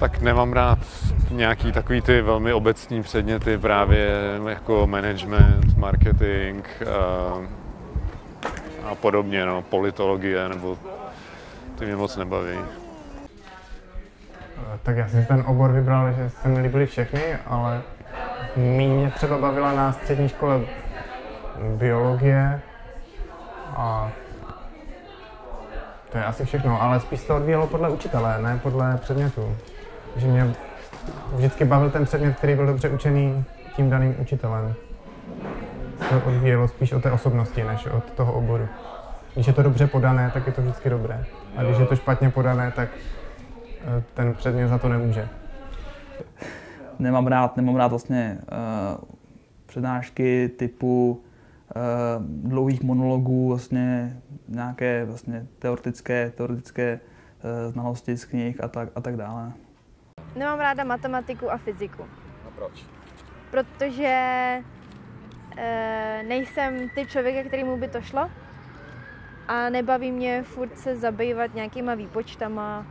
Tak nemám rád nějaký takový ty velmi obecní předměty právě jako management, marketing a, a podobně, no, politologie nebo ty mě moc nebaví. Tak já jsem ten obor vybral, že se mi líbily všechny, ale mě třeba bavila na střední škole biologie a to je asi všechno, ale spíš to odvíjelo podle učitele, ne podle předmětu. Že mě vždycky bavil ten předmět, který byl dobře učený tím daným učitelem. To odvíjelo spíš od té osobnosti, než od toho oboru. Když je to dobře podané, tak je to vždycky dobré. A když je to špatně podané, tak eh, ten předmět za to nemůže. Nemám rád, nemám rád vlastně uh, přednášky typu uh, dlouhých monologů, vlastně nějaké vlastně teoretické, teoretické uh, znalosti z knih a tak, a tak dále. Nemám ráda matematiku a fyziku. A proč? Protože e, nejsem typ člověka, kterýmu by to šlo a nebaví mě furt se zabývat nějakýma výpočtama